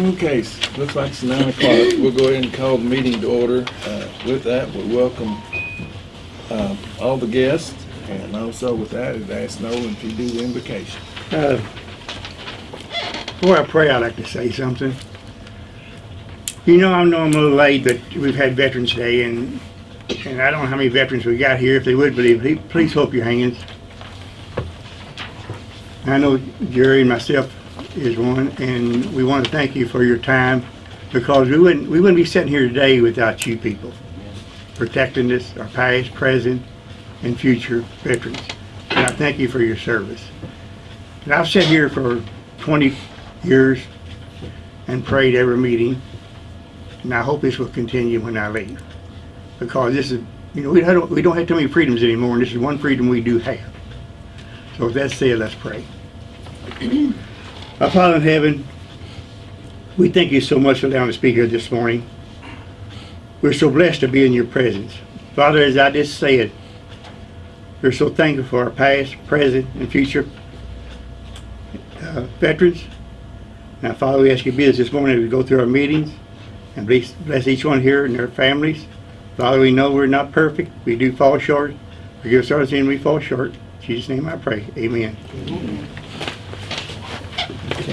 Okay, looks like it's nine o'clock. We'll go ahead and call the meeting to order. Uh, With that, we welcome uh, all the guests, and also with that, I'd ask Nolan if you do the invocation. Uh, Before I pray, I'd like to say something. You know, I know I'm a little late, but we've had Veterans Day, and, and I don't know how many veterans we got here. If they would believe, please- please hold your hands. I know Jerry and myself is one, and we want to thank you for your time, because we wouldn't, we wouldn't be sitting here today without you people, protecting us, our past, present, and future veterans. And I thank you for your service. And I've sat here for 20 years and prayed every meeting, and I hope this will continue when I leave. Because this is, you know, we don't, we don't have too many freedoms anymore, and this is one freedom we do have. So with that said, let's pray. Our Father in heaven, we thank you so much for allowing us to speak here this morning. We're so blessed to be in your presence. Father, as I just said, we're so thankful for our past, present, and future uh, veterans. Now, Father, we ask you to be with us this morning as we go through our meetings and bless, bless each one here and their families. Father, we know we're not perfect. We do fall short. Forgive us our sin, we fall short. In Jesus' name I pray. Amen.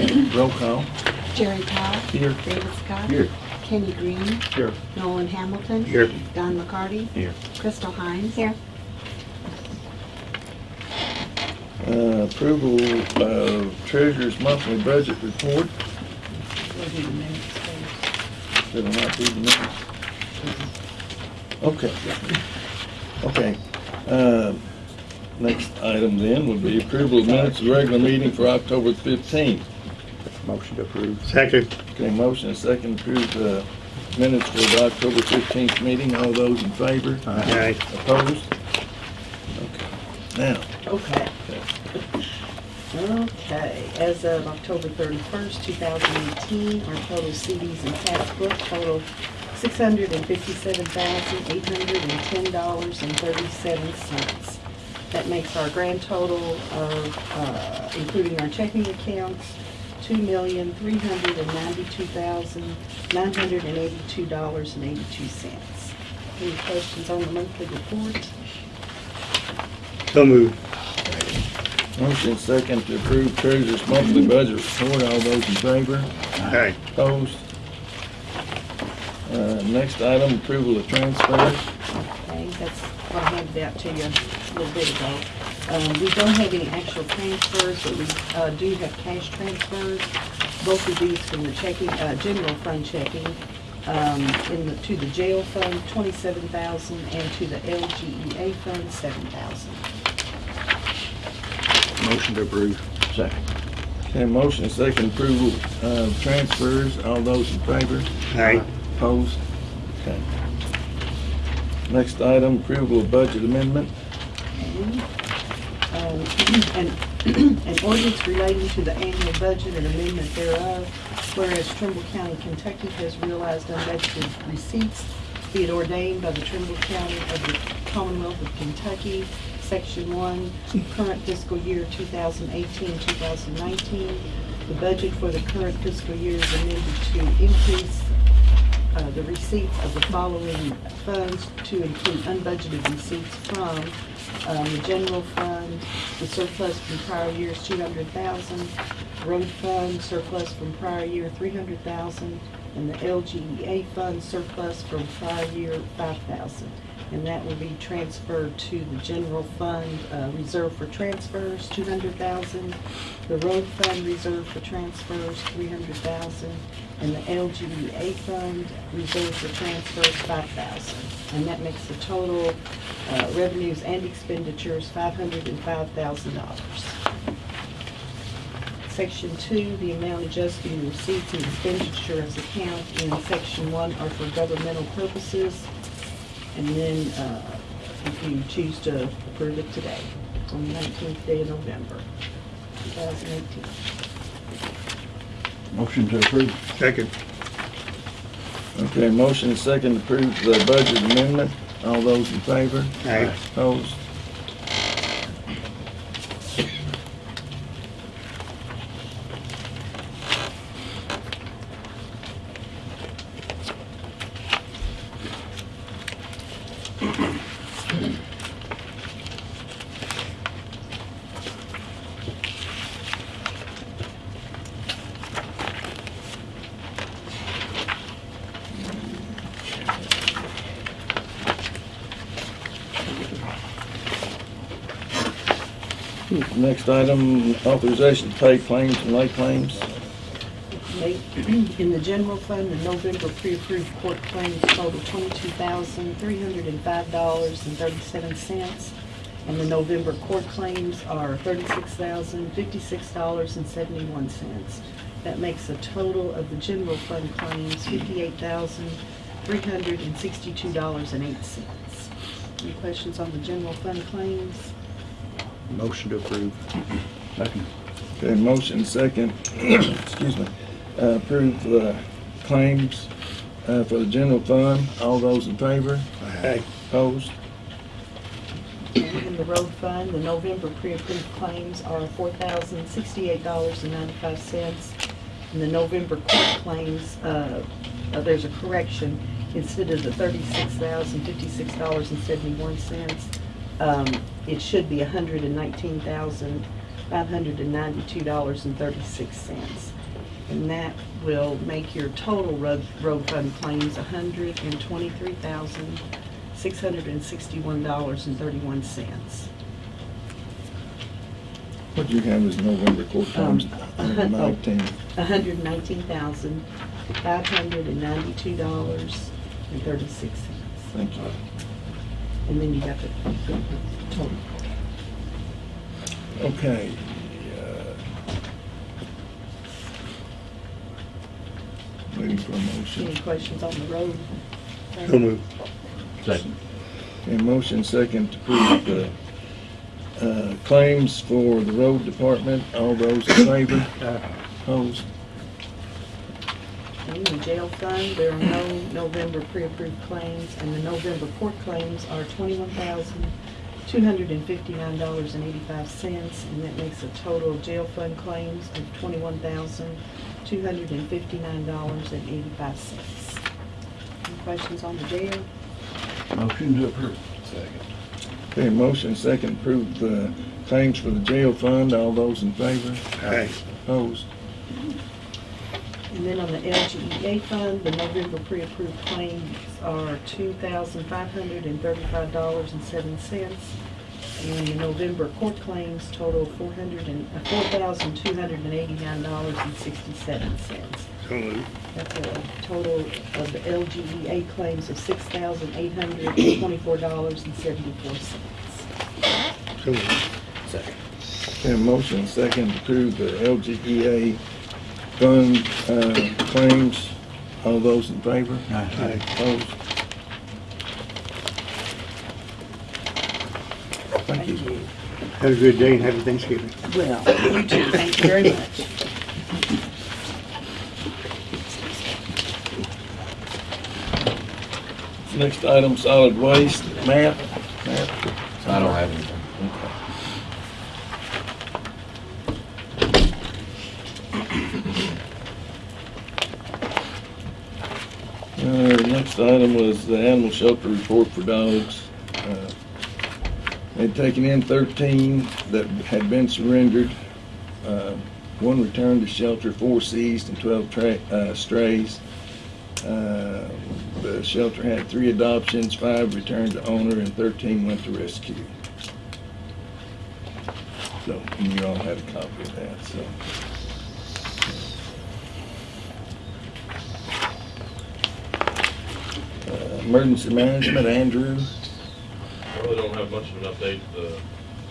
Okay, Roll call. Jerry Powell. Here. David Scott. Here. Kenny Green. Here. Nolan Hamilton. Here. Don McCarty. Here. Crystal Hines. Here. Uh, Approval of treasurer's monthly budget report. Did I not do the minutes? Okay. Okay. Uh, Next item then would be approval of minutes of regular meeting for October fifteenth. Motion to approve. Second. Okay, motion and second to approve the minutes for the October fifteenth meeting. All those in favor? Aye. Opposed? Okay. Now, Okay. Okay, as of October thirty-first, two thousand eighteen, our total CDs and tax book total six hundred and fifty-seven thousand, eight hundred and ten dollars and thirty-seven cents. That makes our grand total of, uh, including our checking accounts, two million, three hundred and ninety-two thousand, nine hundred and eighty-two dollars and eighty-two cents. Any questions on the monthly report? So moved. motion and second to approve treasurer's monthly budget report. All those in favor? Aye. Opposed? Uh, Next item, approval of transfers. Okay, that's what I handed out to you a little bit ago. Um, we don't have any actual transfers, but we, uh, do have cash transfers. Both of these from the checking, uh, general fund checking, um, in the, to the jail fund, twenty-seven thousand, and to the LGEA fund, seven thousand. Motion to approve. Second. Okay, motion and second approval of transfers. All those in favor? Aye. Opposed? Okay. Next item, approval of budget amendment. An an ordinance relating to the annual budget and amendment thereof, whereas Trimble County, Kentucky has realized unbudgeted receipts, be it ordained by the Trimble County of the Commonwealth of Kentucky, Section 1, current fiscal year 2018-2019. The budget for the current fiscal year is amended to increase uh, the receipts of the following funds to include unbudgeted receipts from um, the general fund, the surplus from prior years, two hundred thousand, road fund surplus from prior year, three hundred thousand, and the LGEA fund surplus from prior year, five thousand. And that will be transferred to the general fund, uh, reserve for transfers, two hundred thousand, the road fund reserve for transfers, three hundred thousand, and the LGEA fund reserve for transfers, five thousand. And that makes the total uh, revenues and expenditures five hundred and five thousand dollars. Section two, the amount adjusted in receipts and expenditures account in section one are for governmental purposes. And then, uh, if you choose to approve it today, on the nineteenth day of November, two thousand eighteen. Motion to approve. Second. Okay, motion and second to approve the budget amendment. All those in favor? Aye. Opposed? Item, authorization to pay claims and lay claims. In the general fund, the November pre-approved court claims total twenty-two thousand, three hundred and five dollars and thirty-seven cents. And the November court claims are thirty-six thousand, fifty-six dollars and seventy-one cents. That makes a total of the general fund claims fifty-eight thousand, three hundred and sixty-two dollars and eight cents. Any questions on the general fund claims? Motion to approve. Second. Okay, motion second, excuse me, uh, approve the claims uh, for the general fund. All those in favor? Aye. Opposed? In the road fund, the November pre-approved claims are four thousand sixty-eight dollars and ninety-five cents. And the November court claims, uh, uh, there's a correction, instead of the thirty-six thousand fifty-six dollars and seventy-one cents, um, it should be hundred and nineteen thousand five hundred and ninety-two dollars and thirty-six cents. And that will make your total road, road fund claims hundred and twenty-three thousand six hundred and sixty-one dollars and thirty-one cents. What you have is November court? Um, uh, oh. Nineteen. hundred and nineteen thousand five hundred and ninety-two dollars and thirty-six cents. Thank you. And then you got the total. Okay. uh, Waiting for a Any questions on the road? So moved. Second. Okay, motion second to approve the uh, claims for the road department. All those in favor? Opposed? In the jail fund, there are no November pre-approved claims, and the November court claims are twenty-one thousand, two hundred and fifty-nine dollars and eighty-five cents, and that makes a total of jail fund claims of twenty-one thousand, two hundred and fifty-nine dollars and eighty-five cents. Any questions on the jail? Motion to approve. Second. Okay, motion second to approve the claims for the jail fund. All those in favor? Aye. Opposed? And then on the LGEA fund, the November pre-approved claims are two thousand five hundred and thirty-five dollars and seven cents. And the November court claims total four hundred and, uh, four thousand two hundred and eighty-nine dollars and sixty-seven cents. So moved. That's a total of the LGEA claims of six thousand eight hundred and twenty-four dollars and seventy-four cents. So moved. Second. Okay, motion second to approve the LGEA fund uh, claims. All those in favor? Aye. Opposed? Thank you. Have a good day and happy Thanksgiving. Well, you too, thank you very much. Next item, solid waste. Matt? Matt? I don't have anything. Uh, next item was the animal shelter report for dogs. Uh, They'd taken in thirteen that had been surrendered. Uh, One returned to shelter, four seized, and twelve tra- uh, strays. Uh, The shelter had three adoptions, five returned to owner, and thirteen went to rescue. So, you all had a copy of that, so. Emergency management, Andrew. I really don't have much of an update. The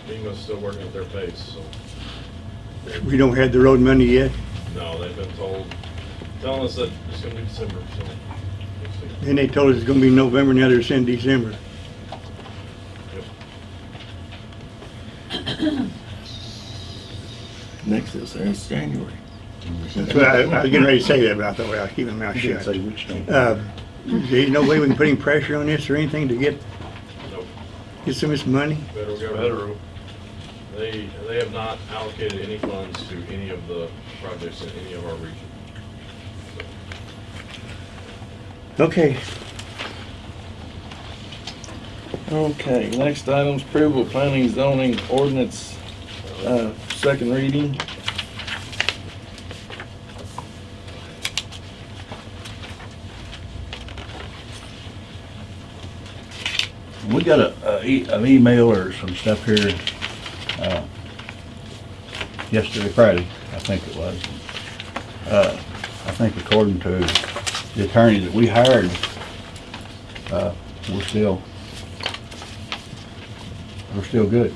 FEMA's still working at their pace, so, We don't have the road money yet, no, they've been told, telling us that it's gonna be December, so. we'll see. then they told us it's gonna be November, now they're saying December. Yep. Next is, it's January. That's what I, I was getting ready to say that, but I thought, well, I'll keep my mouth You didn't shut. say which don't. Uh, There's no way we can put any pressure on this or anything to get, Nope. get some of this money? Federal government, they, they have not allocated any funds to any of the projects in any of our region. Okay. Okay, next item's approval of planning zoning ordinance, uh, second reading. We got a, a e- an email or some stuff here, uh, yesterday, Friday, I think it was. Uh, I think according to the attorney that we hired, uh, we're still, we're still good.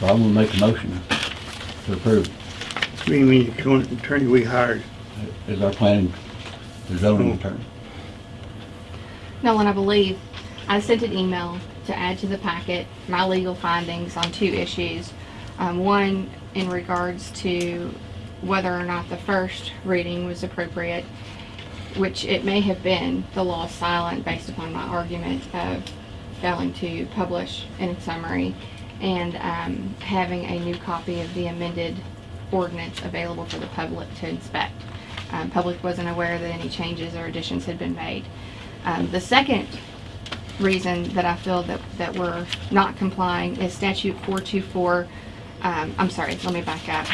So I'm gonna make a motion to approve We mean the current attorney we hired. Is our planning, the zoning attorney. Nolan, I believe I sent an email to add to the packet my legal findings on two issues. Um, one in regards to whether or not the first reading was appropriate, which it may have been. The law is silent based upon my argument of failing to publish in summary and um, having a new copy of the amended ordinance available for the public to inspect. Um, public wasn't aware that any changes or additions had been made. Um, the second reason that I feel that, that we're not complying is statute four two four, um, I'm sorry, let me back up.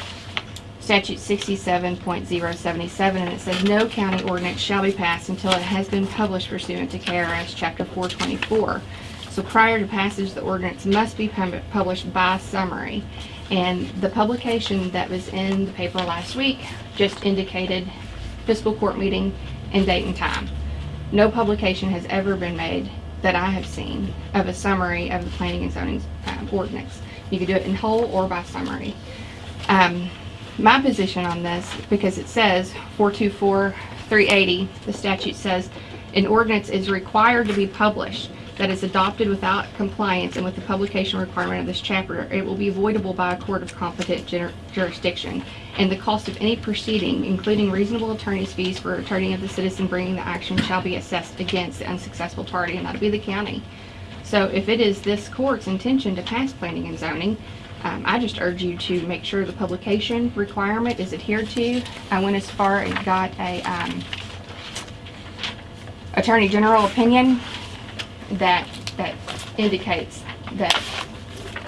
Statute sixty-seven point zero seventy-seven, and it says, no county ordinance shall be passed until it has been published pursuant to KRS chapter four twenty-four. So prior to passage, the ordinance must be published by summary. And the publication that was in the paper last week just indicated fiscal court meeting and date and time. No publication has ever been made that I have seen of a summary of the planning and zoning um, ordinance. You could do it in whole or by summary. Um, my position on this, because it says 424, 380, the statute says, an ordinance is required to be published that is adopted without compliance and with the publication requirement of this chapter, it will be avoidable by a court of competent jur- jurisdiction. And the cost of any proceeding, including reasonable attorney's fees for attorney of the citizen bringing the action, shall be assessed against the unsuccessful party, and that'll be the county. So if it is this court's intention to pass planning and zoning, um, I just urge you to make sure the publication requirement is adhered to. I went as far and got a, um, Attorney General opinion that, that indicates that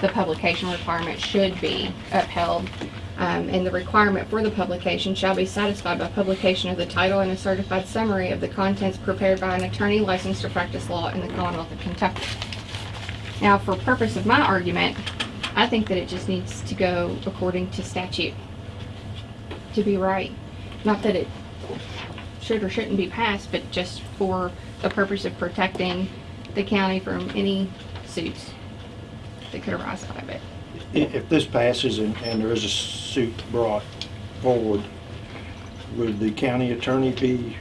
the publication requirement should be upheld. Um, and the requirement for the publication shall be satisfied by publication of the title and a certified summary of the contents prepared by an attorney licensed to practice law in the Commonwealth of Kentucky. Now, for purpose of my argument, I think that it just needs to go according to statute to be right. Not that it should or shouldn't be passed, but just for the purpose of protecting the county from any suits that could arise out of it. I- If this passes and, and there is a suit brought forward, would the county attorney be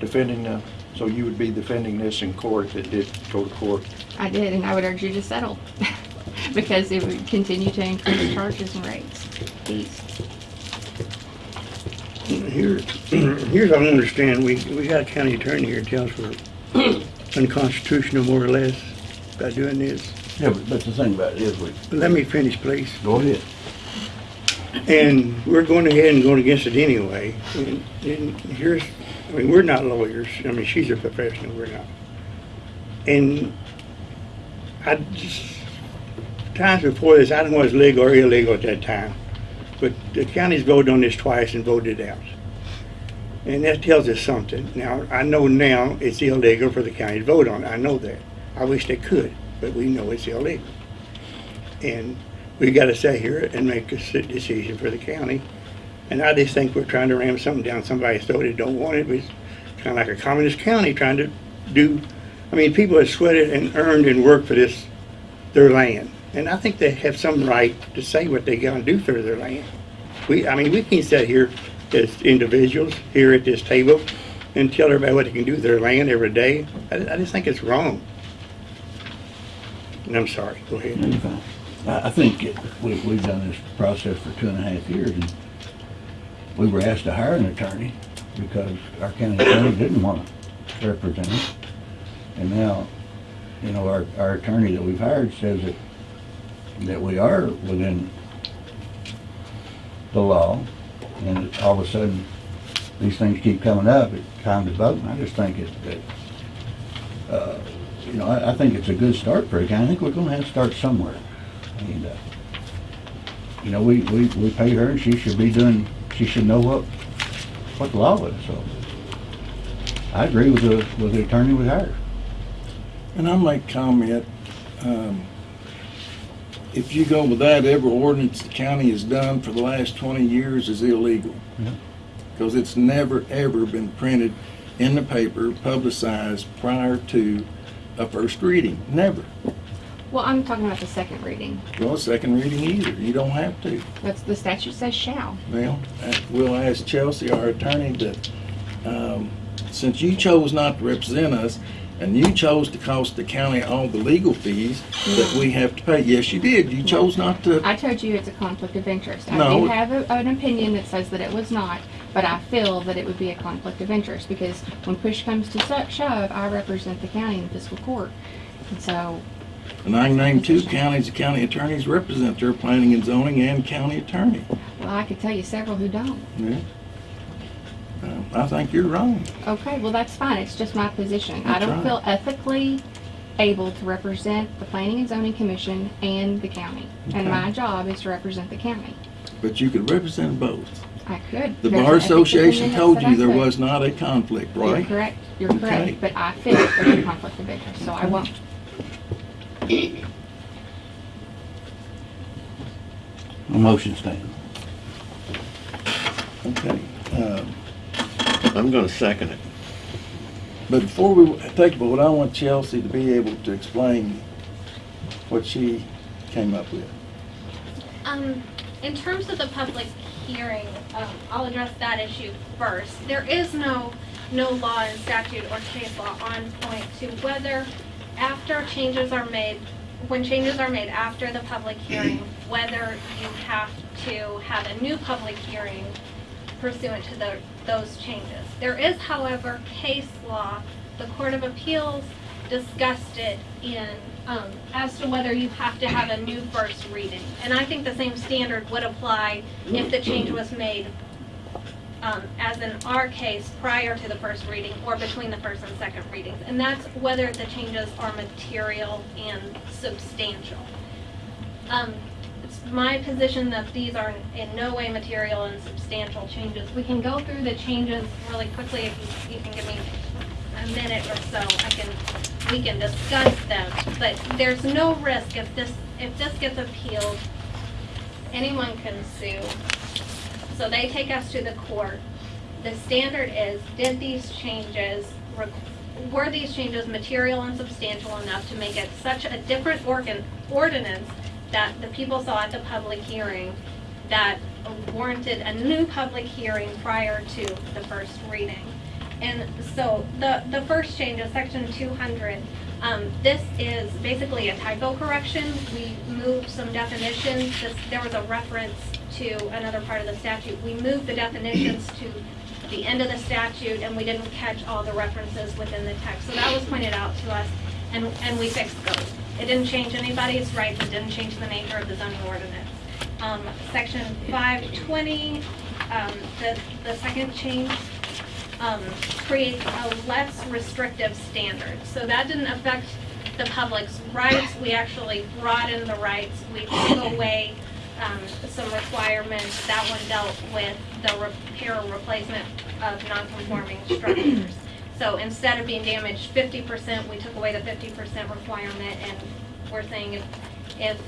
defending the, so you would be defending this in court if it did go to court? I did, and I would urge you to settle, because it would continue to increase charges and rates, fees. Here, here's what I understand. We, we got a county attorney here tells us we're unconstitutional more or less by doing this. Yeah, but, but the thing about it is, we, let me finish, please. go ahead. And we're going ahead and going against it anyway. And and here's, I mean, we're not lawyers. I mean, she's a professional, we're not. And I just, times before this, I don't know if it's legal or illegal at that time. But the county's voted on this twice and voted it out. And that tells us something. Now, I know now it's illegal for the county to vote on it. I know that. I wish they could, but we know it's illegal. And we gotta sit here and make a decision for the county. And I just think we're trying to ram something down somebody's throat that don't want it. It's kinda like a communist county trying to do, I mean, people have sweated and earned and worked for this, their land. And I think they have some right to say what they're gonna do for their land. We, I mean, we can sit here as individuals here at this table and tell everybody what they can do with their land every day. I, I just think it's wrong. And I'm sorry, go ahead. I, I think it- we, we've done this process for two and a half years, and we were asked to hire an attorney because our county attorney didn't want to represent us. And now, you know, our, our attorney that we've hired says that, that we are within the law, and all of a sudden, these things keep coming up, it's time to vote, and I just think it, that, uh, you know, I, I think it's a good start for a county. I think we're gonna have to start somewhere. And, uh, you know, we, we, we pay her and she should be doing, she should know what, what the law is, so. I agree with the, with the attorney we hired. And I make comment, um, if you go with that, every ordinance the county has done for the last twenty years is illegal. Yeah. Because it's never, ever been printed in the paper, publicized prior to a first reading, never. Well, I'm talking about the second reading. Well, second reading either, you don't have to. That's, the statute says shall. Well, uh, we'll ask Chelsea, our attorney, that, um, since you chose not to represent us, and you chose to cost the county all the legal fees that we have to pay, yes, you did, you chose not to, I told you it's a conflict of interest. I No. do have a, an opinion that says that it was not, but I feel that it would be a conflict of interest because when push comes to shove, I represent the county in fiscal court. And so, and I can name two counties, the county attorneys represent their planning and zoning and county attorney. well, I could tell you several who don't. Yeah. Uh, I think you're wrong. Okay, well, that's fine. It's just my position. I don't right. feel ethically able to represent the Planning and Zoning Commission and the county. And my job is to represent the county. But you could represent both. I could. The There's Bar Association told you there was not a conflict, You're right? correct. You're Okay. correct. But I feel there's a conflict of interest, so I won't. A motion stand. Okay. um, I'm gonna second it. But before we take a vote, I want Chelsea to be able to explain what she came up with. Um, in terms of the public hearing, um, I'll address that issue first. There is no, no law and statute or case law on point to whether after changes are made, when changes are made after the public hearing, whether you have to have a new public hearing pursuant to the, those changes. There is, however, case law, the Court of Appeals discussed it in, um, as to whether you have to have a new first reading. And I think the same standard would apply if the change was made, um, as in our case, prior to the first reading or between the first and second readings. And that's whether the changes are material and substantial. Um, my position that these are in no way material and substantial changes. We can go through the changes really quickly if you, you can give me a minute or so. I can, we can discuss them. But there's no risk if this, if this gets appealed, anyone can sue. So they take us to the court. The standard is, did these changes, were these changes material and substantial enough to make it such a different organ, ordinance that the people saw at the public hearing that warranted a new public hearing prior to the first reading? And so the, the first change is section two hundred. Um, this is basically a typo correction. We moved some definitions. This, there was a reference to another part of the statute. We moved the definitions to the end of the statute and we didn't catch all the references within the text. So that was pointed out to us and, and we fixed those. It didn't change anybody's rights. It didn't change the nature of the zoning ordinance. Um, section five twenty, um, the, the second change, um, creates a less restrictive standard. So that didn't affect the public's rights. We actually broadened the rights. We took away um, some requirements. That one dealt with the repair or replacement of non-conforming structures. So instead of being damaged fifty percent, we took away the fifty percent requirement, and we're saying if, if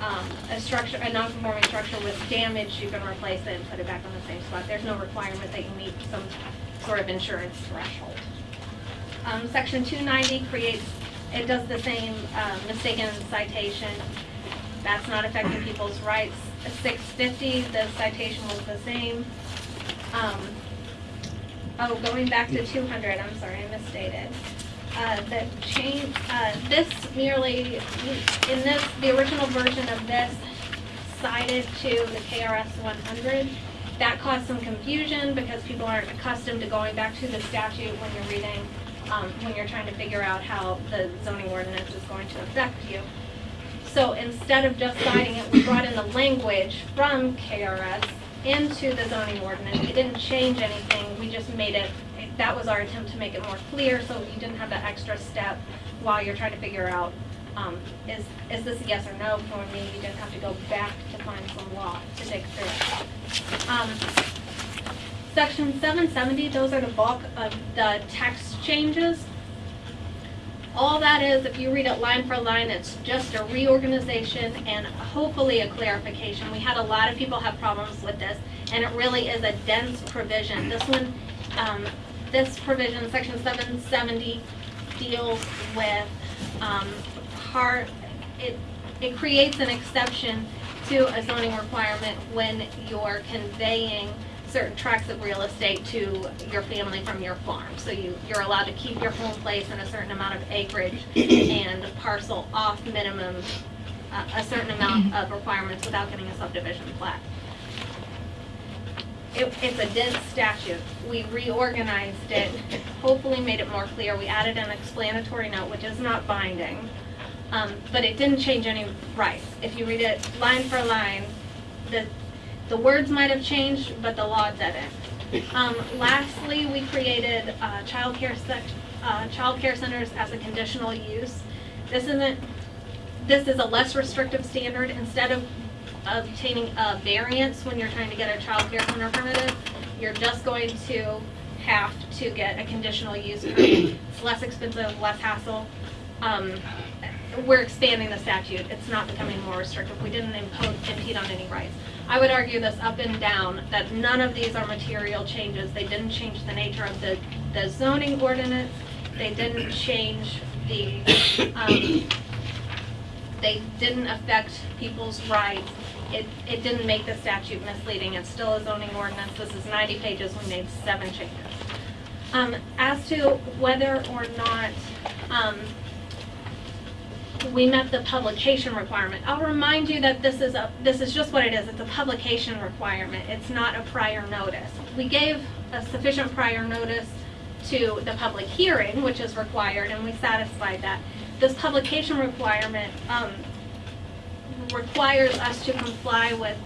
um, a structure, a non-conforming structure was damaged, you can replace it and put it back on the same spot. There's no requirement that you meet some sort of insurance threshold. Um, section two ninety creates, it does the same, um, mistaken citation. That's not affecting people's rights. Six fifty, the citation was the same. Um, oh, going back to two hundred, I'm sorry, I misstated. Uh, the change, uh, this merely, in this, the original version of this cited to the KRS one hundred. That caused some confusion because people aren't accustomed to going back to the statute when you're reading, um, when you're trying to figure out how the zoning ordinance is going to affect you. So instead of just citing it, we brought in the language from KRS into the zoning ordinance. It didn't change anything, we just made it, that was our attempt to make it more clear, so you didn't have that extra step while you're trying to figure out, um, is, is this a yes or no for me? You didn't have to go back to find some law to dig through. Um, Section seven seventy, those are the bulk of the text changes. All that is, if you read it line for line, it's just a reorganization and hopefully a clarification. We had a lot of people have problems with this, and it really is a dense provision. This one, um, this provision, section seven seventy, deals with, um, part, it, it creates an exception to a zoning requirement when you're conveying certain tracts of real estate to your family from your farm. So you, you're allowed to keep your home place and a certain amount of acreage and parcel off minimum, uh, a certain amount of requirements without getting a subdivision plat. It, it's a dense statute. We reorganized it, hopefully made it more clear. We added an explanatory note, which is not binding. Um, but it didn't change any rights. If you read it line for line, the, the words might have changed, but the law didn't. Um, lastly, we created, uh, childcare sec, uh, childcare centers as a conditional use. This isn't, this is a less restrictive standard. Instead of obtaining a variance when you're trying to get a childcare center permitted, you're just going to have to get a conditional use permit. It's less expensive, less hassle. Um, we're expanding the statute. It's not becoming more restrictive. We didn't impose, impede on any rights. I would argue this up and down, that none of these are material changes. They didn't change the nature of the, the zoning ordinance. They didn't change the, um, they didn't affect people's rights. It, it didn't make the statute misleading. It's still a zoning ordinance. This is ninety pages. We made seven changes. Um, as to whether or not, um, we met the publication requirement. I'll remind you that this is a, this is just what it is. It's a publication requirement. It's not a prior notice. We gave a sufficient prior notice to the public hearing, which is required, and we satisfied that. This publication requirement, um, requires us to comply with,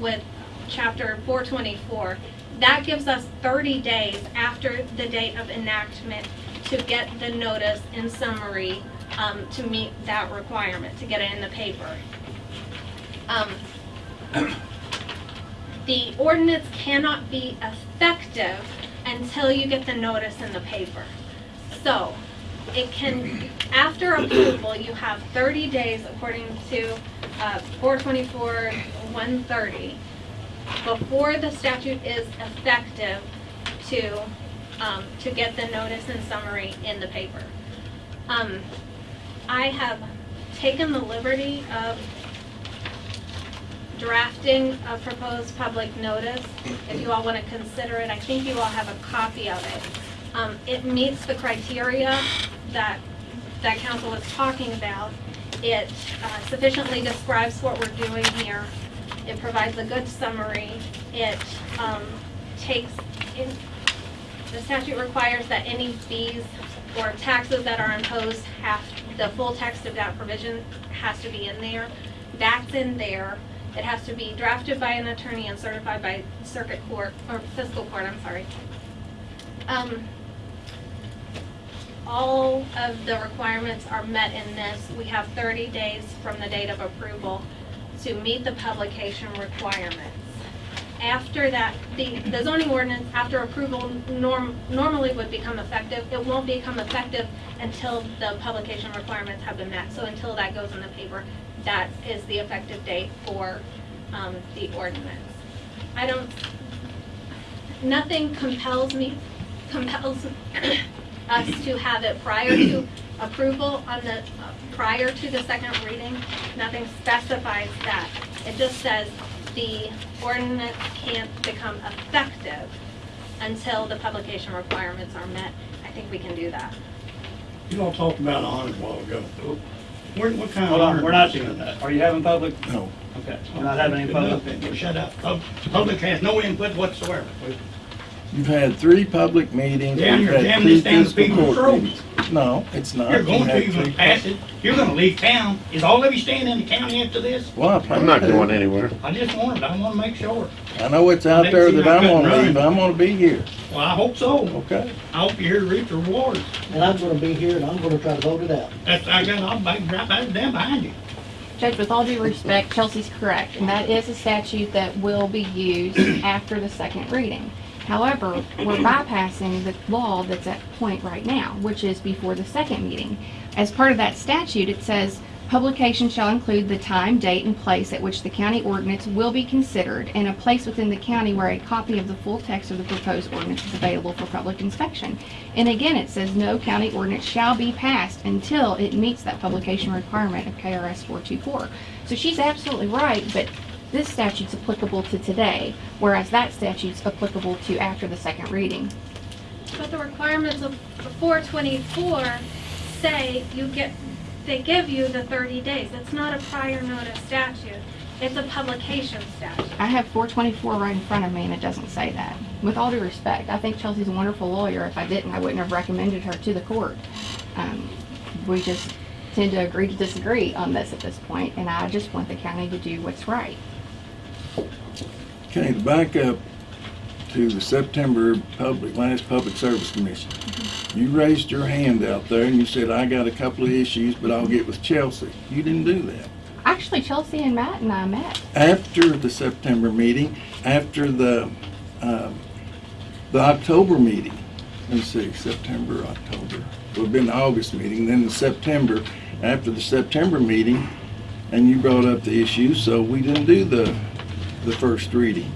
with chapter four twenty-four. That gives us thirty days after the date of enactment to get the notice in summary, um, to meet that requirement, to get it in the paper. Um, the ordinance cannot be effective until you get the notice in the paper. So, it can, after approval, you have thirty days according to, uh, four twenty-four, one thirty, before the statute is effective to, um, to get the notice and summary in the paper. Um, I have taken the liberty of drafting a proposed public notice. If you all want to consider it, I think you all have a copy of it. Um, it meets the criteria that, that council was talking about. It uh, sufficiently describes what we're doing here. It provides a good summary. It, um, takes, in, the statute requires that any fees or taxes that are imposed have, the full text of that provision has to be in there. That's in there. It has to be drafted by an attorney and certified by circuit court, or fiscal court, I'm sorry. Um, all of the requirements are met in this. We have thirty days from the date of approval to meet the publication requirements. After that, the, the zoning ordinance, after approval, norm, normally would become effective. It won't become effective until the publication requirements have been met. So until that goes in the paper, that is the effective date for, um, the ordinance. I don't, nothing compels me, compels us to have it prior to approval on the, uh, prior to the second reading. Nothing specifies that. It just says the ordinance can't become effective until the publication requirements are met. I think we can do that. You all talked about honors a while ago. What, what kind of Hold on, we're not doing that. Are you having public? No. Okay, we're not having any public. Enough, Shut up. Pub- Public has no input whatsoever. You've had three public meetings. Damn, We've you're had jamming two this down fiscal people's court throats. meetings. No, it's not. You're going You to, had you're three- pass it. You're gonna leave town. Is all of you staying in the county after this? Well, I plan I'm not to. going anywhere. I just wanted, I wanna make sure. I know it's out They there see that I I'm couldn't gonna leave, run. I'm gonna be here, Well, I hope so. okay? I hope you're here to reap the rewards. And I'm gonna be here and I'm gonna try to vote it out. That's, I got, I'll back, right back down behind you. Judge, with all due respect, Chelsea's correct, and that is a statute that will be used after the second reading. However, we're bypassing the law that's at point right now, which is before the second meeting. As part of that statute, it says, publication shall include the time, date, and place at which the county ordinance will be considered and a place within the county where a copy of the full text of the proposed ordinance is available for public inspection. And again, it says no county ordinance shall be passed until it meets that publication requirement of KRS 424. So she's absolutely right, but this statute's applicable to today, whereas that statute's applicable to after the second reading. But the requirements of four twenty-four say you get, they give you the thirty days. It's not a prior notice statute. It's a publication statute. I have 424 right in front of me, and it doesn't say that. With all due respect, I think Chelsea's a wonderful lawyer. If I didn't, I wouldn't have recommended her to the court. Um, we just tend to agree to disagree on this at this point, and I just want the county to do what's right. Okay, to back up to the September public, last Public Service Commission. You raised your hand out there and you said, I got a couple of issues, but I'll get with Chelsea. You didn't do that. Actually, Chelsea and Matt and I met. After the September meeting, after the, um, the October meeting, let's see, September, October, would have been the August meeting, then the September, after the September meeting, and you brought up the issue, so we didn't do the, the first reading.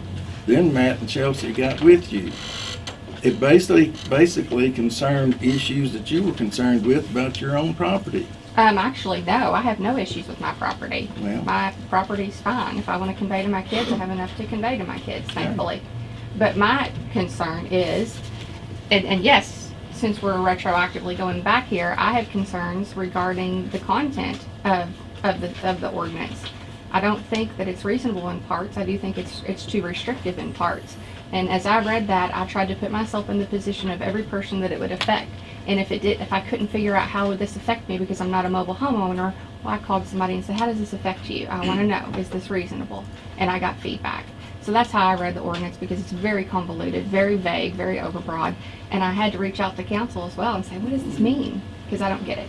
Then Matt and Chelsea got with you. It basically, basically concerned issues that you were concerned with about your own property. Um, actually, no, I have no issues with my property. Well- My property's fine. If I want to convey to my kids, I have enough to convey to my kids, thankfully. But my concern is, and, and yes, since we're retroactively going back here, I have concerns regarding the content of, of the, of the ordinance. I don't think that it's reasonable in parts. I do think it's, it's too restrictive in parts. And as I read that, I tried to put myself in the position of every person that it would affect. And if it did, if I couldn't figure out how would this affect me because I'm not a mobile homeowner, well, I called somebody and said, how does this affect you? I want to know, is this reasonable? And I got feedback. So that's how I read the ordinance because it's very convoluted, very vague, very overbroad. And I had to reach out to council as well and say, what does this mean? Because I don't get it.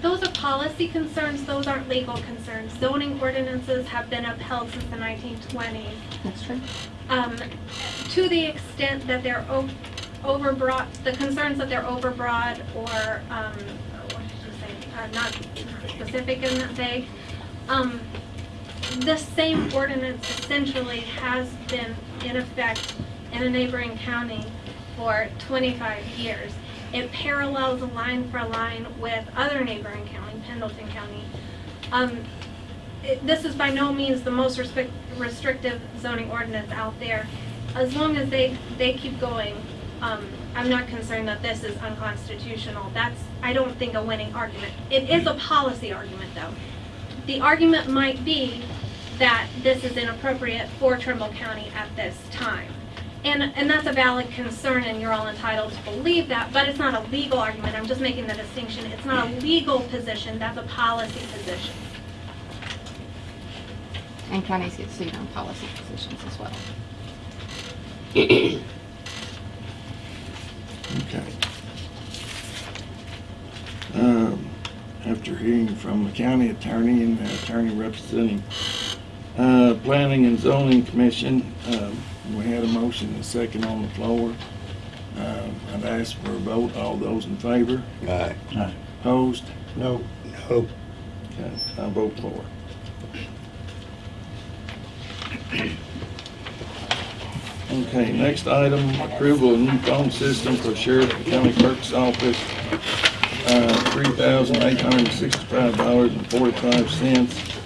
Those are policy concerns, those aren't legal concerns. Zoning ordinances have been upheld since the nineteen twenties. That's true. Um, to the extent that they're overbroad, the concerns that they're overbroad or, um, what did you say, uh, not specific and that vague, um, the same ordinance essentially has been in effect in a neighboring county for twenty-five years. It parallels line for line with other neighboring county, Pendleton County. Um, it- this is by no means the most restric- restrictive zoning ordinance out there. As long as they, they keep going, um, I'm not concerned that this is unconstitutional. That's, I don't think, a winning argument. It is a policy argument, though. The argument might be that this is inappropriate for Trimble County at this time. And, and that's a valid concern, and you're all entitled to believe that, but it's not a legal argument. I'm just making the distinction. It's not a legal position, that's a policy position. And counties get sued on policy positions as well. Okay. Um, After hearing from the county attorney and the attorney representing uh, Planning and Zoning Commission, um, we had a motion and a second on the floor. Uh, I'd ask for a vote. All those in favor? Aye. Aye. Opposed? No. No. Okay, I vote for. Okay, next item, approval of new phone system for Sheriff and County Clerk's Office. Uh, $3,865.45.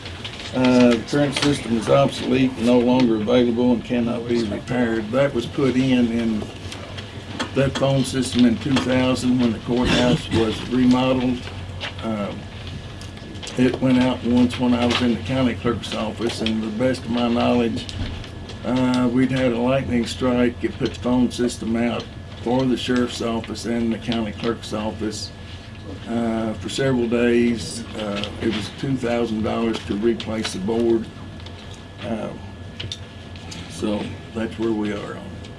Uh, the current system is obsolete, no longer available, and cannot be repaired. That was put in in that phone system in two thousand when the courthouse was remodeled. Um, it went out once when I was in the county clerk's office, and to the best of my knowledge, uh, we'd had a lightning strike, it put the phone system out for the sheriff's office and the county clerk's office, uh, for several days. Uh, it was two thousand dollars to replace the board. Um, So that's where we are on it.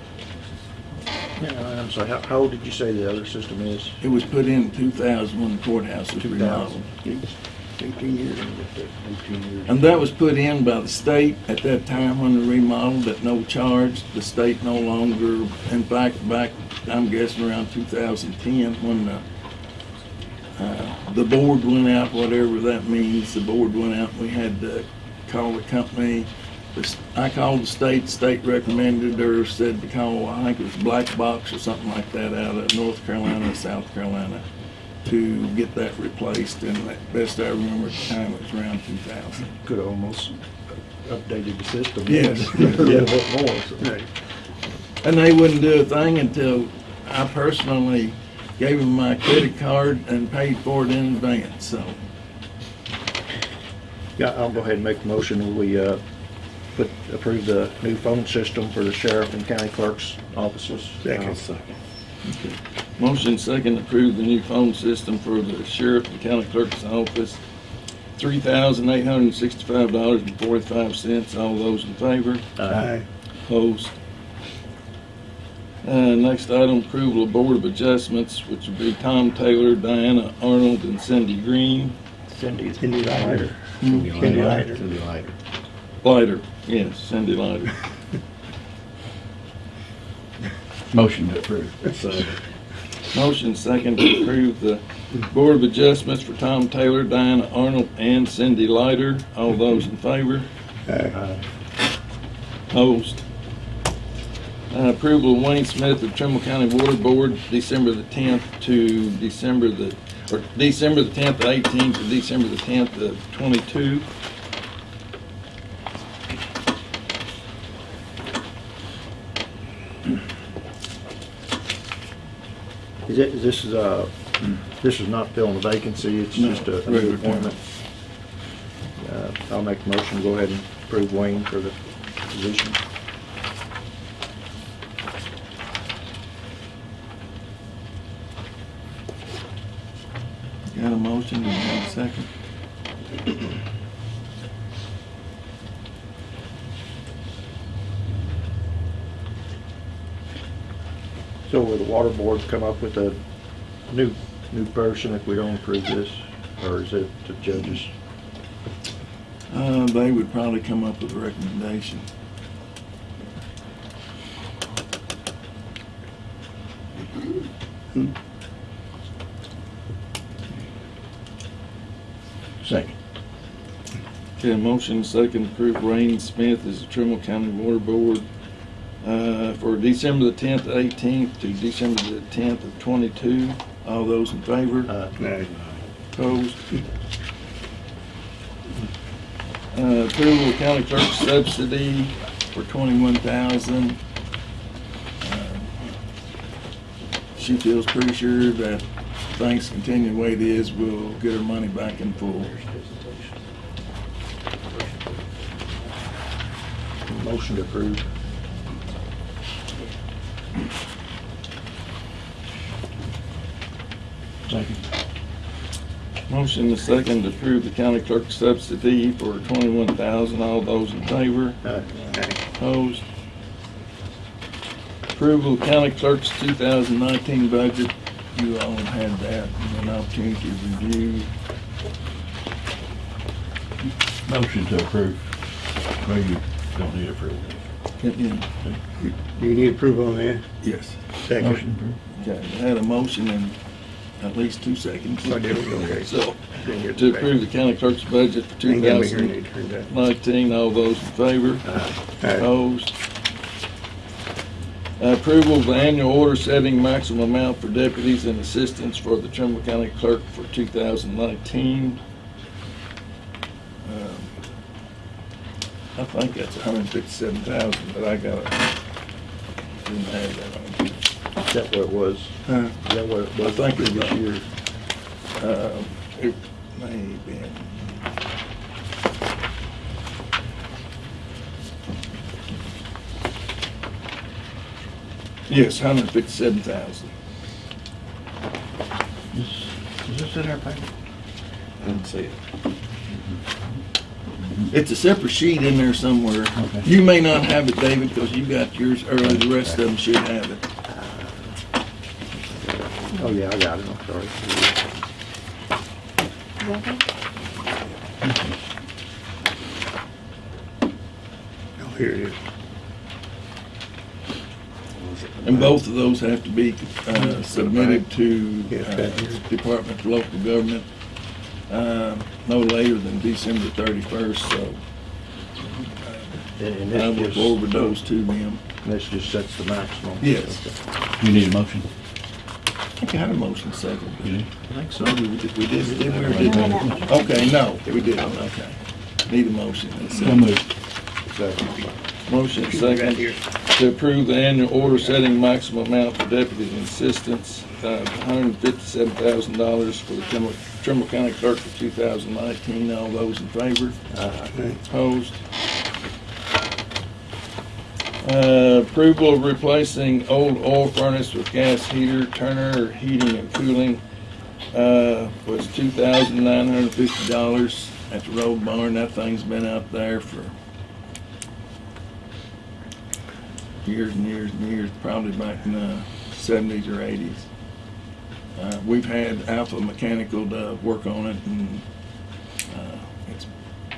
Yeah, I'm sorry, how, how old did you say the other system is? It was put in two thousand when the courthouse was remodeled. 2000. Eighteen years. Eighteen years. And that was put in by the state at that time when they remodeled at no charge. The state no longer, in fact, back, I'm guessing around 2010, when the, uh, the board went out, whatever that means, the board went out, we had to call the company. I called the state, state recommended or said to call, I think it was Black Box or something like that out of North Carolina, South Carolina, to get that replaced, and best I remember at the time, it was around 2000. Could have almost updated the system. Yes. A little bit more, so. Right. And they wouldn't do a thing until I personally gave him my credit card and paid for it in advance, so. Yeah, I'll go ahead and make a motion. We, uh, put, approve the new phone system for the sheriff and county clerk's offices. Second. Motion second to approve the new phone system for the sheriff and county clerk's office, three thousand eight hundred and sixty-five dollars and forty-five cents. All those in favor? Aye. Opposed? Uh, next item, approval of Board of Adjustments, which would be Tom Taylor, Diana Arnold, and Cindy Green. Cindy. Cindy Leiter. Hmm. Cindy Leiter. Cindy Leiter. Lighter, yes, Cindy Lighter. Motion to approve. Motion second to approve the Board of Adjustments for Tom Taylor, Diana Arnold, and Cindy Lighter. All those in favor? Aye. Opposed? Uh, Approval of Wayne Smith of Trimble County Water Board, December the 10th to December the, or December the 10th of 18 to December the 10th of 22. Is it, this is, uh, this is not filling a vacancy, it's No, just a a regular new appointment? Uh, I'll make a motion, go ahead and approve Wayne for the position. Motion, have a second? So will the water board come up with a new, new person if we don't approve this? Or is it the judges? Uh, They would probably come up with a recommendation. Second. Okay, motion second to approve Wayne Smith as the Trimble County Water Board uh, for December the 10th, 18th to December the 10th of 22. All those in favor? Uh, Aye. Opposed? Uh, Approval of county clerk subsidy for 21000 Uh, She feels pretty sure that if things continue the way it is, we'll get her money back in full. Motion to approve. Second. Motion to second to approve the county clerk subsidy for twenty-one thousand. All those in favor? Uh, Opposed? Approval of county clerk's two thousand nineteen budget. You all have had that and an opportunity to review. Motion to approve. Well, you don't need approval. Yeah, Do you need approval on that? Yes. Second. Motion approved. Okay, I had a motion in at least two seconds. Oh, there we go, okay. So, Didn't get to the- approve the county clerk's budget for two Ain't got me here, thousand need that. nineteen. All those in favor? Aye. Opposed? Approval of the annual order setting maximum amount for deputies and assistants for the Trimble County Clerk for 2019. I think that's 157,000, but I got it. Didn't have that on. Is that what it was? Huh? Is that what it I think it previous was. year? Uh, It may have been. Yes, 157,000. Is is this in our packet? I didn't see it. It's a separate sheet in there somewhere. Okay. You may not have it, David, because you got yours early. The rest of them should have it. Oh, yeah, I got it, I'm sorry. Is that okay? Oh, here it is. And both of those have to be uh, submitted to Yes, uh. Department of Local Government uh, no later than December thirty-first, so And I will this forward just, those to them. this just sets the maximum. Yes. You need a motion? I think I had a motion second. You do? I think so. We did, we did, did we or didn't we? Okay, no, we didn't, okay. Need a motion. and a So second. moved. Second. Motion second to approve the annual order setting maximum amount for deputy assistants, uh, hundred and fifty-seven thousand dollars for the Trimble, Trimble County Clerk for two thousand nineteen. All those in favor? Right. Opposed? Uh, approval of replacing old oil furnace with gas heater, Turner Heating and Cooling, uh, was two thousand nine hundred and fifty dollars at the road barn. That thing's been out there for years and years and years, probably back in the seventies or eighties. Uh, we've had Alpha Mechanical to work on it and, uh, it's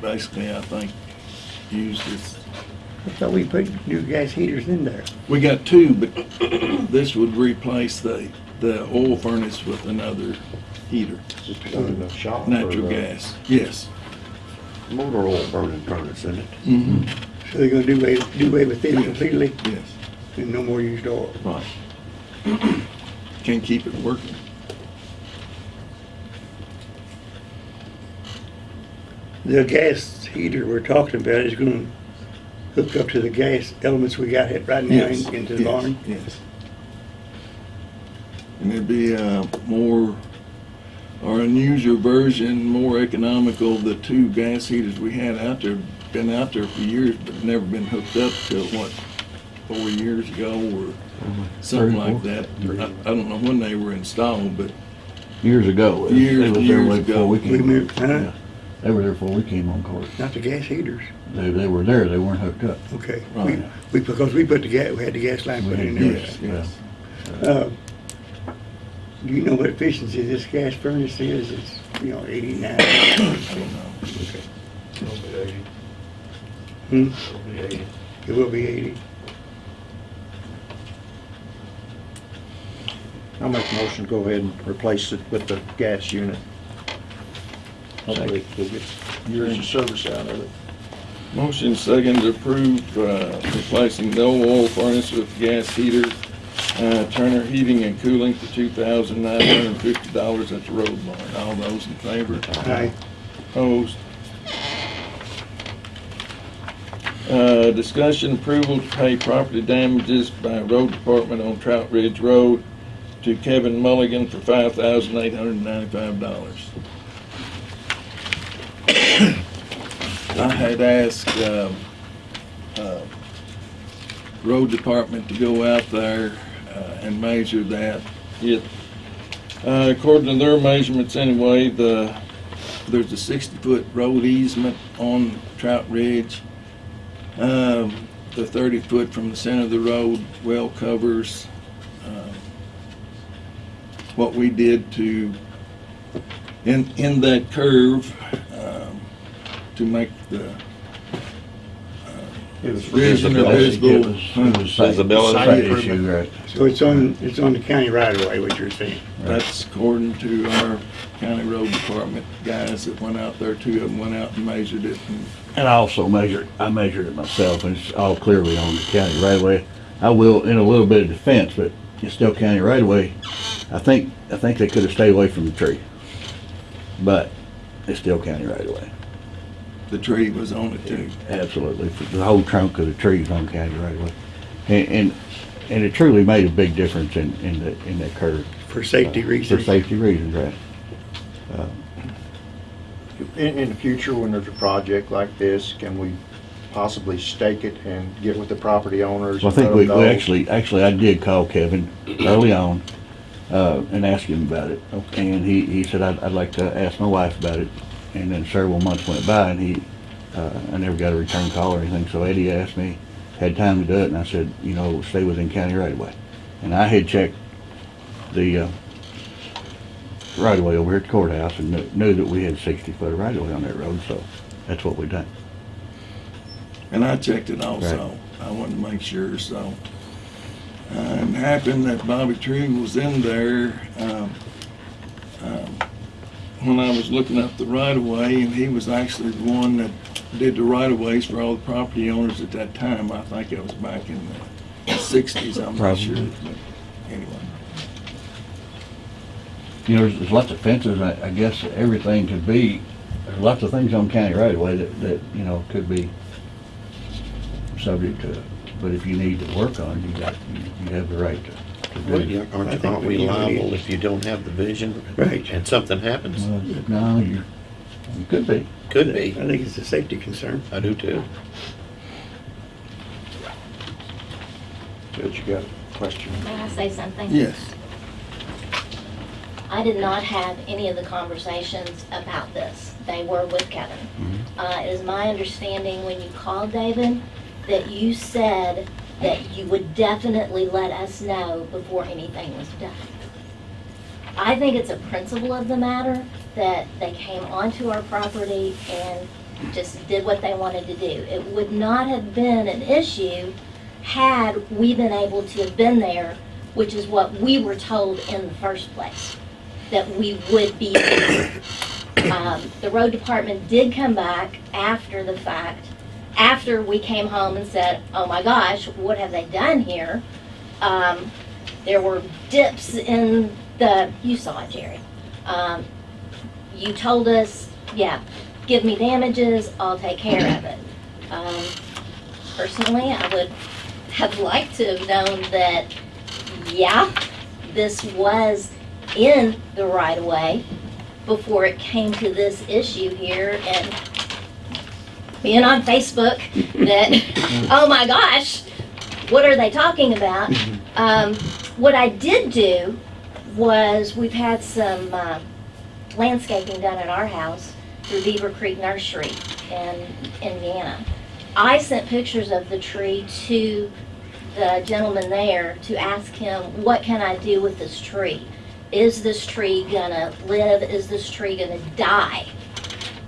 basically, I think, used as, I thought we put new gas heaters in there. we got two, but this would replace the, the oil furnace with another heater, Just to go to shop. natural or the gas, yes. Motor oil burning furnace, isn't it? Mm-hmm. So they're gonna do away, do away with it completely Yes, and no more used oil. right. Can't keep it working. The gas heater we're talking about is gonna hook up to the gas elements we got hit right now Yes, in- into the yes, barn. Yes. And it'd be uh more, or an user version, more economical. The two gas heaters we had out there, been out there for years, but never been hooked up till what, four years ago or something like that. I I don't know when they were installed, but Years ago. They Years was and there years ago. we We came. moved, huh? Yeah. They were there before we came on court. Not the gas heaters. They, they were there, they weren't hooked up. Okay. Right. We, we, because we put the gas, we had the gas line put in there. yes, yes. Uh, Do you know what efficiency this gas furnace is? It's, you know, eighty-nine. I don't know. It'll be eighty. Hmm? It'll be eighty. It will be eighty. I'll make a motion to go ahead and replace it with the gas unit. Hopefully, years of service out of it. Motion second to approve uh, replacing the old oil furnace with gas heater, uh, Turner Heating and Cooling for $2,950 at the road barn. All those in favor? Aye. Opposed? Uh, Discussion approval to pay property damages by road department on Trout Ridge Road to Kevin Mulligan for $5,895. I had asked, um, uh, road department to go out there, uh, and measure that. It, uh, according to their measurements anyway, the, there's a sixty-foot road easement on Trout Ridge. Um, the thirty-foot from the center of the road well covers, um, what we did to, in, in that curve, to make the uh, It was for vision or visibility. visible. It was, site- Visibility. site Site issue, improvement. right. So it's on, it's on the county right away, what you're saying? That's according to our county road department guys that went out there, two of them went out and measured it. and And I also measured, I measured it myself, and it's all clearly on the county right away. I will, in a little bit of defense, but it's still county right away. I think, I think they could have stayed away from the tree. But it's still county right away. The tree was on it too. Absolutely. The whole trunk of the tree is on county right away. And, and, and it truly made a big difference in, in the, in that curve. For safety For reasons? For safety reasons, right. In, in the future, when there's a project like this, can we possibly stake it and get with the property owners? Well, I think we, we actually, actually, I did call Kevin early on, uh, and ask him about it. Okay. And he, he said, I'd, I'd like to ask my wife about it. And then several months went by and he, uh, I never got a return call or anything. So Eddie asked me, had time to do it, and I said, you know, stay within county right away. And I had checked the, uh, right away over here at the courthouse and knew, knew that we had sixty foot of right away on that road, so that's what we done. And I checked it also. Right. I wanted to make sure, so. Uh, And happened that Bobby Tree was in there, um, um, when I was looking up the right of way, and he was actually the one that did the right of ways for all the property owners at that time. I think it was back in the sixties, I'm not sure. Probably. but Anyway, You know, there's, there's lots of fences, I, I guess everything could be, there's lots of things on county right away that, that, you know, could be subject to, but if you need to work on it, you got, you, you have the right to, to do Well, yeah, I Aren't, think aren't we we liable if you don't have the vision? Right. And something happens? Well, No, you, you could be. Could be. I be. think it's a safety concern. I do too. Judge, you got a question? May I say something? yes. I did not have any of the conversations about this. They were with Kevin. Uh, it is my understanding when you called David, that you said that you would definitely let us know before anything was done. I think it's a principle of the matter that they came onto our property and just did what they wanted to do. It would not have been an issue had we been able to have been there, which is what we were told in the first place, that we would be. Um, the road department did come back after the fact, after we came home and said, oh my gosh, what have they done here? Um, there were dips in the, you saw it, Jerry. Um, you told us, yeah, give me damages, I'll take care of it. Um, personally, I would have liked to have known that, yeah, this was in the right of way before it came to this issue here and being on Facebook that, oh my gosh, what are they talking about? Um, what I did do was we've had some uh, landscaping done at our house through Beaver Creek Nursery in Indiana. I sent pictures of the tree to the gentleman there to ask him, what can I do with this tree? Is this tree gonna live? Is this tree gonna die?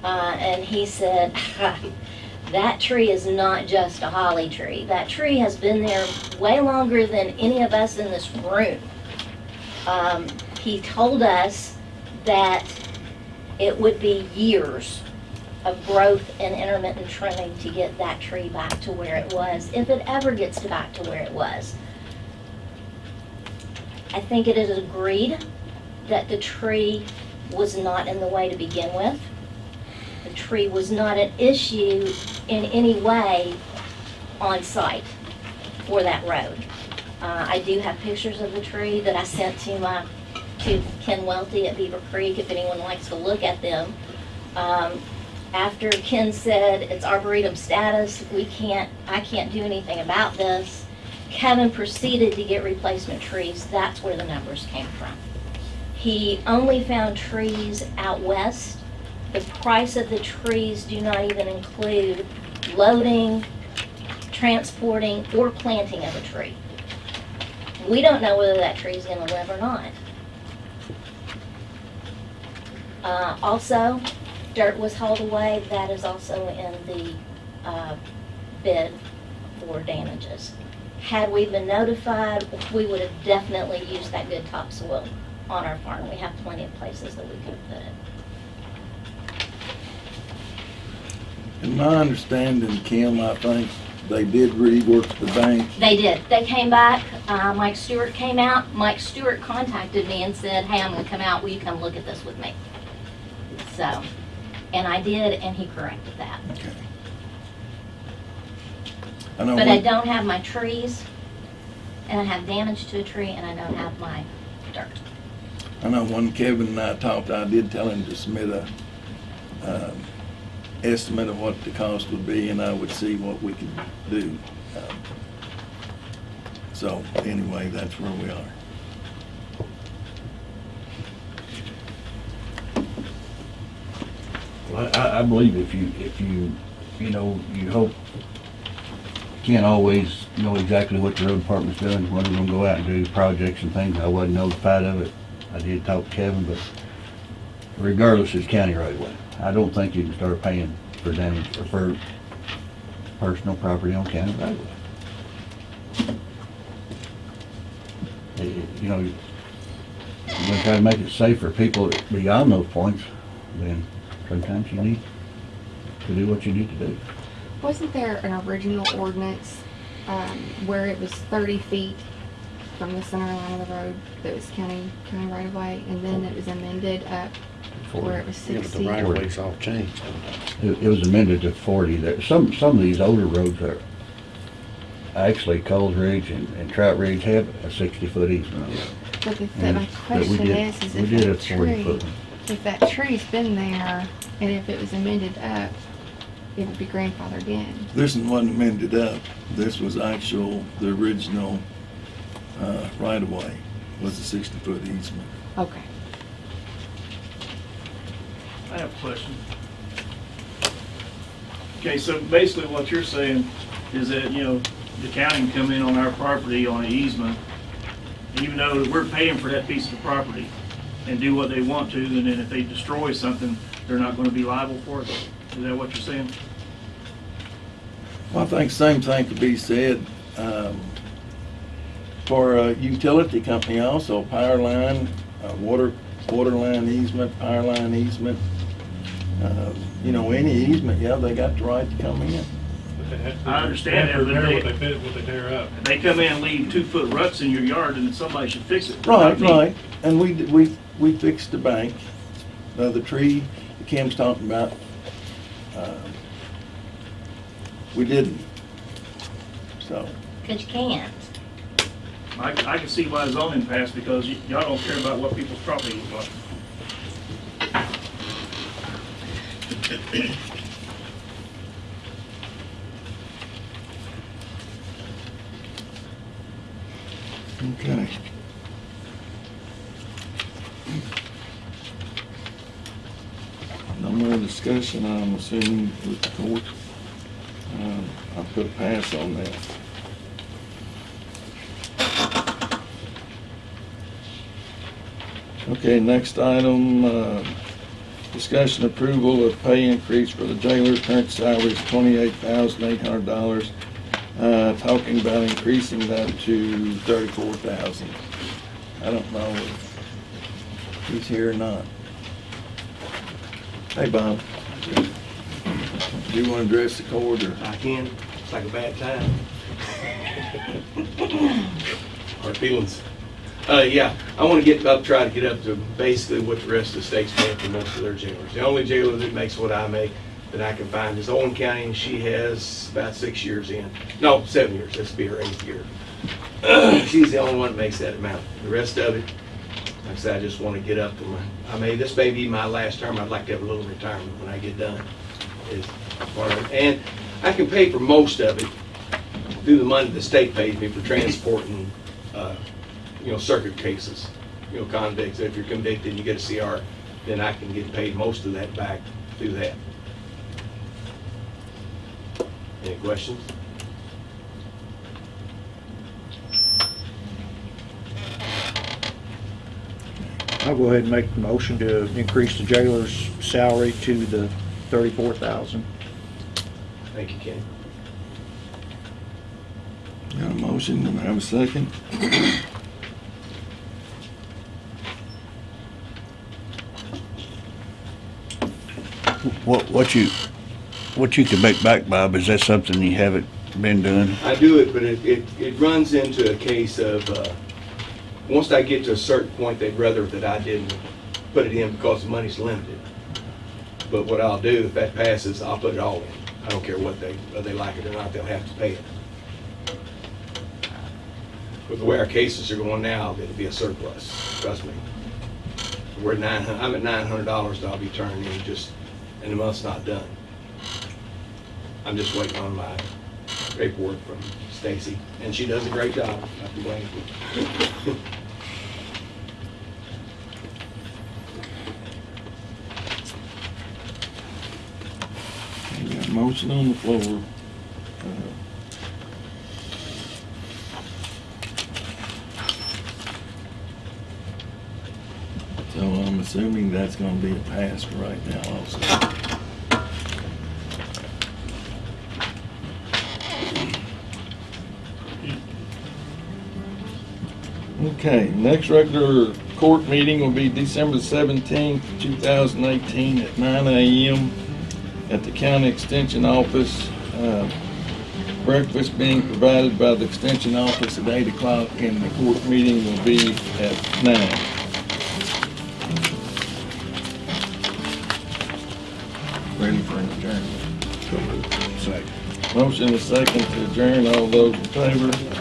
Uh, and he said, that tree is not just a holly tree. That tree has been there way longer than any of us in this room. Um, he told us that it would be years of growth and intermittent trimming to get that tree back to where it was, if it ever gets back to where it was. I think it is agreed that the tree was not in the way to begin with. Tree was not an issue in any way on site for that road. Uh, I do have pictures of the tree that I sent to my, to Ken Welty at Beaver Creek, if anyone likes to look at them. Um, after Ken said it's arboretum status, we can't, I can't do anything about this, Kevin proceeded to get replacement trees. That's where the numbers came from. He only found trees out west. The price of the trees do not even include loading, transporting, or planting of a tree. We don't know whether that tree is gonna live or not. Uh, also, dirt was hauled away, that is also in the, uh, bid for damages. Had we been notified, we would have definitely used that good topsoil on our farm. We have plenty of places that we could put it. In my understanding, Kim, I think they did rework the bank. They did. They came back. Uh, Mike Stewart came out. Mike Stewart contacted me and said, "Hey, I'm going to come out. Will you come look at this with me?" So, and I did, and he corrected that. Okay. I know But I don't have my trees, and I have damage to a tree, and I don't have my dirt. I know when Kevin and I talked, I did tell him to submit a, um, estimate of what the cost would be, and I would see what we could do. Um, So, anyway, that's where we are. Well, I, I believe if you, if you, you know, you hope, can't always know exactly what the road department's doing, when they're gonna go out and do projects and things. I wasn't notified of it. I did talk to Kevin, but regardless it's county right away. I don't think you can start paying for damage, or for personal property on county. Eh, You know, you're gonna try to make it safe for people beyond those points, then sometimes you need to do what you need to do. Wasn't there an original ordinance, um, where it was thirty feet from the center line of the road that was county, county right of way, and then it was amended up where it was Yeah, but sixty? the right of way's all changed. It, it was amended to forty there. Some, some of these older roads are, actually Coles Ridge and, and Trout Ridge have a sixty-foot easement on it. But the, the, And- my but we question did- is, is we if did a that 40 tree, foot one. if that tree's been there, and if it was amended up, it would be grandfathered in. This one wasn't amended up. This was actual, the original, uh, right of way was a sixty foot easement. Okay. I have a question. Okay, so basically what you're saying is that, you know, the county can come in on our property on an easement, even though we're paying for that piece of property, and do what they want to, and then if they destroy something, they're not gonna be liable for it? Is that what you're saying? Well, I think same thing could be said, um, for a utility company also, power line, uh, water, water line easement, power line easement. Uh, You know, any easement, yeah, they got the right to come in. I understand that, but Repair what they, they bid, what they tear up. if they come in and leave two-foot ruts in your yard, then somebody should fix it. Right, right, and we, we, we fixed the bank, uh, the tree that Kim's talking about, uh, we didn't. So, Cause you can't. I, I can see why zoning passed, because y- y'all don't care about what people's property is like. Okay. No more discussion, I'm assuming with the court. Um, I'll put a pass on that. Okay, next item, uh, discussion approval of pay increase for the jailer, current salary is twenty-eight thousand eight hundred dollars. Uh, talking about increasing that to thirty-four thousand. I don't know if he's here or not. Hey, Bob. Do you want to address the court or? I can. It's like a bad time. Hard feelings. Uh, yeah, I want to get up, try to get up to basically what the rest of the state's paying for most of their jailers. The only jailer that makes what I make that I can find is Owen County, and she has about six years in. No, seven years. Will be her eighth year. She's the only one that makes that amount. The rest of it, like I said, I just want to get up to my, I mean, this may be my last term. I'd like to have a little retirement when I get done. Is part of it. And I can pay for most of it through the money the state pays me for transporting, uh, you know, circuit cases. You know, convicts, if you're convicted and you get a CR, then I can get paid most of that back through that. Any questions? I'll go ahead and make the motion to increase the jailer's salary to the thirty-four thousand. Thank you, Ken. Got a motion, do I have a second? What, what you, what you can make back, Bob, is that something you haven't been doing? I do it, but it, it, it runs into a case of, uh, once I get to a certain point, they'd rather that I didn't put it in because the money's limited. But what I'll do, if that passes, I'll put it all in. I don't care what they, whether they like it or not, they'll have to pay it. With the way our cases are going now, it'll be a surplus, trust me. We're nine I'm at nine hundred dollars that I'll be turning in just, and the month's not done. I'm just waiting on my paperwork from Stacy, and she does a great job. Not to blame. A motion on the floor. Uh, So I'm assuming that's gonna be a pass right now also. Okay, next regular court meeting will be December seventeenth, two thousand eighteen, at nine AM at the county extension office. Uh, Breakfast being provided by the extension office at eight o'clock, and the court meeting will be at nine. Ready for an adjournment? Second. Motion is second to adjourn. All those in favor?